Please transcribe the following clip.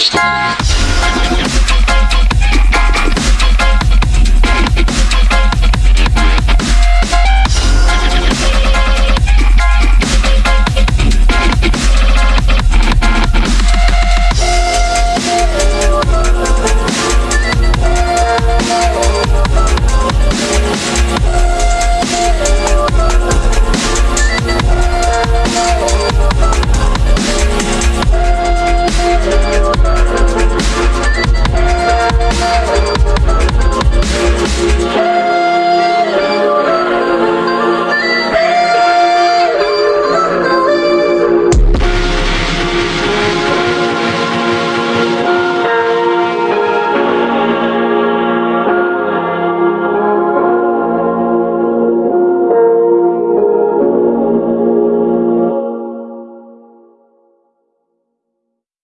し